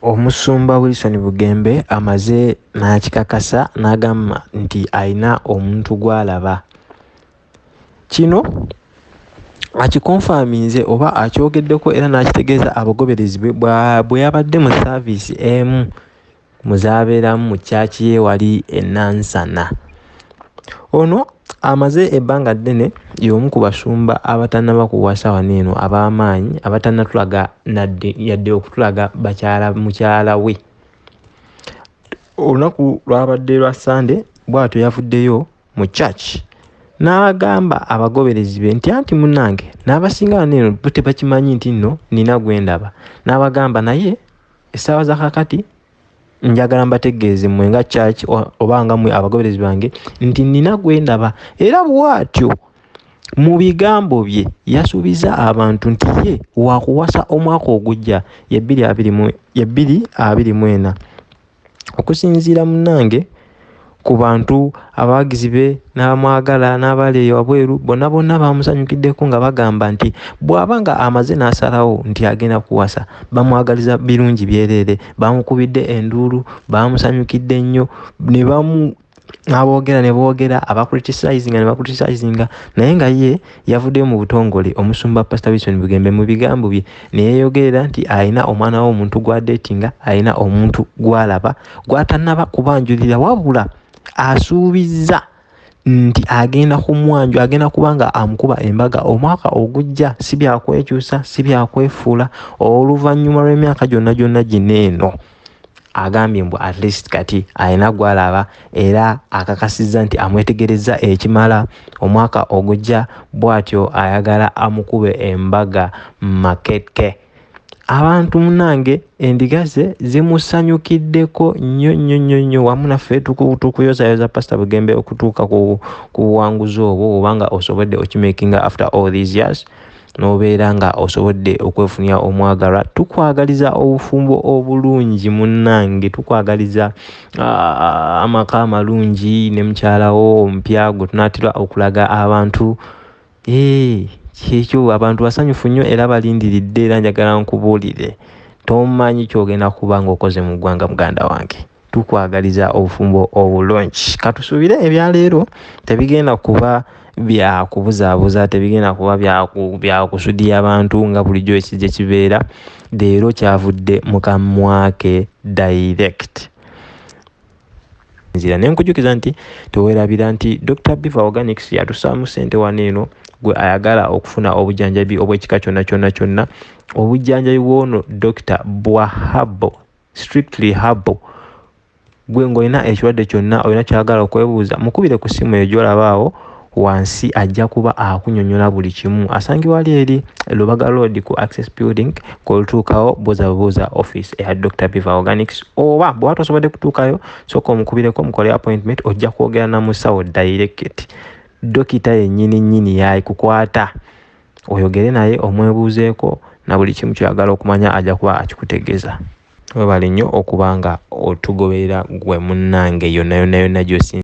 omusumba wilson bugembe amaze n'akikakasa n'agamba nti alina omuntu gw'alaba. Kino akikonfaminze oba akyogeddeko era n'akitegeeza abagoberezi bwe yabadde mu saaviisi emu muzabeeramu mu kyaki ye wali enansana ono amaze ebbanga ddene y'omu ku basumba abatannaba kuwasa wano eno ab'amaanyi abatannatulaga nadde yadde okutulaga bakyala mukyala we. Olunaku lwabadde lwa sande bw'atyo yavuddeyo mu church. N'agamba abagoberezi be nti anti munnange n'abasinga wano eno bo tebakimanyi nti nno nina gwe ndaba. N'abagamba naye essaawa za kakati njagala mbategeeze mmwe nga church oba nga mmwe abagoberezi bange nti nina gwe ndaba. Era bw'atyo mu bigambo bye yasuubiza abantu nti ye wakuwasa omwaka ogujja ye bbiri abiri mu ena. Okusinziira munnange ku bantu abawagizi be n'abamwagala n'abali wabweru bonna bonna bamusanyukiddeko nga bagamba nti bw'aba nga amaze n'asalawo nti agenda kuwasa bamwagaliza birungi byereere bamukubidde enduulu bamusanyukidde nnyo ne bamu aboogera ne boogera abacriticizing ne bacriticizing naye nga ye yavuddeyo mu butongole omusumba pastor wilson bugembe mu bigambo bye ne yeeyogerera nti alina omwana we omuntu gwadeetinga alina omuntu gw'alaba gw'atannaba kubanjulira wabula asuubiza nti agenda kumwanju agenda kuba nga amukuba embaga. Omwaka ogujja si byakwekyusa si byakwefuula oluvannyuma lw'emyaka gyonna gyonna gino eno agambye mbu at least kati alina gwalaba era akakasizza nti amwetegereza ekimala. Omwaka ogujja bw'atyo ayagala amukube embaga makeke abantu munange endiga ze zimusanyukiddeko nnyo nnyo nnyo nnyo. Wamu naffe tukuyozayoza pasita bugembe okutuuka ku buwanguzi obwo obanga osobodde okimakinga after all these years n'obeera nga osobodde okwefunira omwagalwa tukwagaliza obufumbo obulungi munnange tukwagaliza amaka amalungi ne mukyalawo omupya gwe tunaatera okulaga abantu kyekyo abantu basanyufu nnyo era balindiridde era njagala nkubuulire. Tomanyi kyogenda kuba ngaokoze mu ggwanga muganda wange. Tukwagaliza obufumbo obulungi. Katusuubire ebyaleero tebigenda kuba byakubuzaabuza tebigenda kuba byakusudya abantu nga bulijjo ekijja kibeera. Leero kyavudde mukamwake direct. Nzira nenkujukiza nti teweerabira nti dr biva organics yatusaamu ssente wano eno gwe ayagala okufuna obujjanjabi obw'ekika kyonna kyonna kyonna obujjanjabi bwono dr bwahabo strictly habo gwe ng'olina ekirwadde kyonna olina kyagala okwebuuza mukubire ku ssimu eyo gyolabaawo wansi ajja kuba akunyonyola buli kimu. Asangibwa wali eri lubaga road ku access building kolutuukawo buuza bubuuza office eya dr biva organics. Oba bweba tosobodde kutuukayo soka omukubireko mukole appointment ojja kwogera namusawo direct dokita yennyini nnyini yakukwata oyogere naye omwebuuzeeko na buli kimu kyoyagala okumanya ajja kuba akikutegeeza. Webale nnyo okuba nga otugoberera gwe munnange yonna yonna yonna gyosi